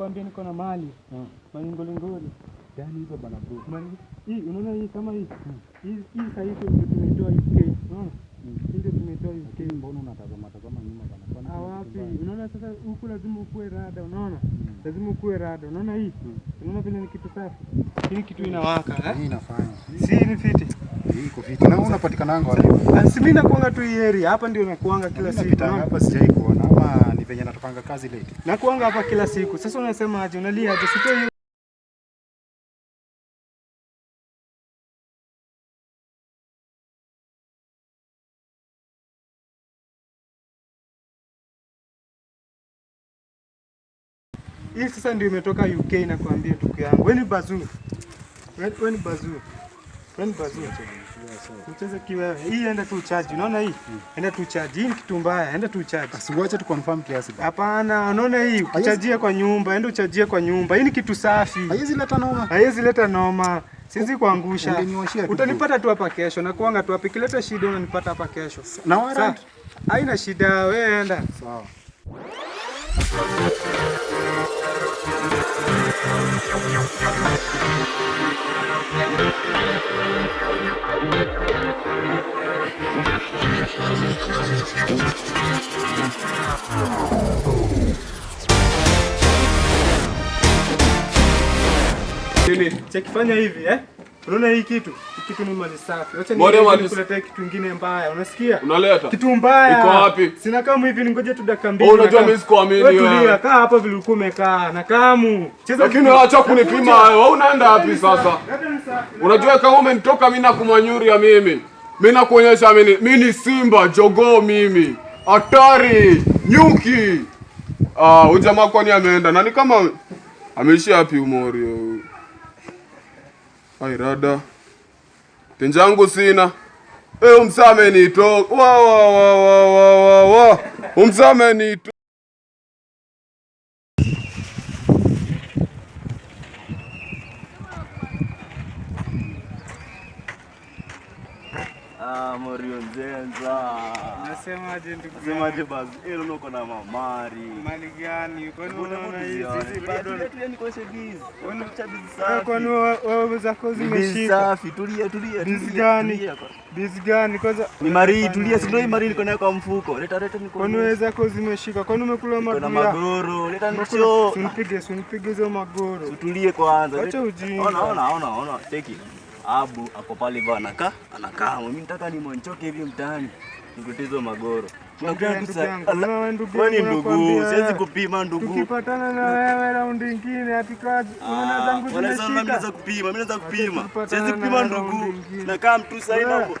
nakwambia niko na mali. Mm. malingolingoli. Gani hizo bana bro? Mali- hii unaona hii kama hii? Hii hii sahihi hii ndio tumeitoa UK unaona ndio tumeitoa UK mbona unatazama tazama nyuma bana? Ah, wapi unaona sasa huku lazima ukue rada unaona? Mm. lazima ukue rada unaona hii? Mm. unaona vile ni kitu safi? Hii kitu inawaka eh? Hii inafanya. si ni fiti iko fiti. Na unapatikananga wapi? Ah, si mimi nakuanga tu hii area hapa ndio nakuanga kila siku hapa sijai kuona ama ni venye natupanga kazi late. nakuanga hapa kila siku sasa unasema aje unalia aje sitoi hii sasa ndio imetoka UK nakwambia tuku yangu. Wewe ni bazuu. Wewe wewe ni bazuu. Hii enda tu charge. Unaona hii? Enda tu charge. Hii ni kitu mbaya. Enda tu charge. Asiwache tu confirm kiasi. Hapana, unaona hii? Uchajie kwa nyumba. Enda uchajie kwa nyumba. Hii ni kitu safi. Haiwezi leta noma. Haiwezi leta noma. Siwezi kuangusha. Utanipata tu hapa kesho. Na kuanga tu hapa. Ikileta shida unanipata hapa kesho. Na warrant. Haina shida. Wewe enda. Sawa. Nini? Chekifanya hivi eh? Unaona hii kitu? Kitu ni mali safi. Acha nikuletee kitu kingine mbaya. Unasikia? Unaleta? Kitu mbaya. Iko wapi? Sina kama hivi ningoje tu dakika mbili. Wewe unajua mimi sikuamini Wewe wewe. tulia, kaa hapa vile ulikuwa umekaa. Na kamu. Cheza Lakini acha kunipima wewe. Unaenda wapi sasa? Unajua kama umenitoka mimi na kumanyuria mimi. Mimi nakuonyesha mimi mimi ni simba jogoo mimi. Hatari, nyuki. Ah, huyu jamaa kwani ameenda? Nani kama ameishia wapi umorio Ai rada. Tenjangu sina. Eh, umsame nito. Wa wa wa wa wa. wa. Umsame nito. Ah, Morio Nzenza. Nasemaje ndugu? Nasemaje basi? Ilo nuko na mamari. Mali gani? Kwani unaona hizi hizi bado tulia ni kwa gizi. Wewe cha bizi safi. kwani wewe zako Bizi zimeshika? safi, tulia tulia. Bizi gani? Bizi gani? Kwanza Ni mari, tulia, si ndio mari niko nayo kwa mfuko. Leta leta niko. kwani wewe zako zimeshika? Kwani umekula magoro? Kuna magoro. Leta nicho. Usinipige, usinipige hizo magoro. Tutulie kwanza. Acha ujinga. Ona ona ona ona. Cheki. Abu ako pale bwana anakaa, anakaa. Mimi nataka nimonchoke hivi mtaani. Nikutizo magoro. Tu ndugu siwezi kupima ndugu. Tukipatana na wewe raundi nyingine hatukaa unaona zangu Wala sana naweza zimeshika. kupima, mimi naweza kupima. Siwezi kupima ndugu. Nakaa mtu sasa hapo.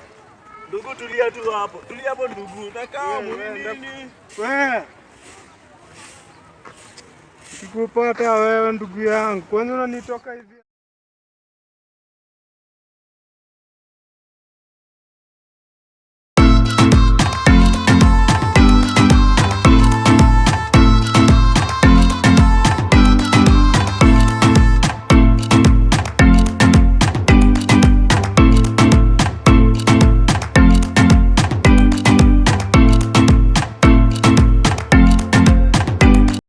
Ndugu tulia tu hapo. Tulia hapo ndugu. Nakaa nini? Wewe. Sikupata wewe ndugu yangu. Kwani unanitoka hivi?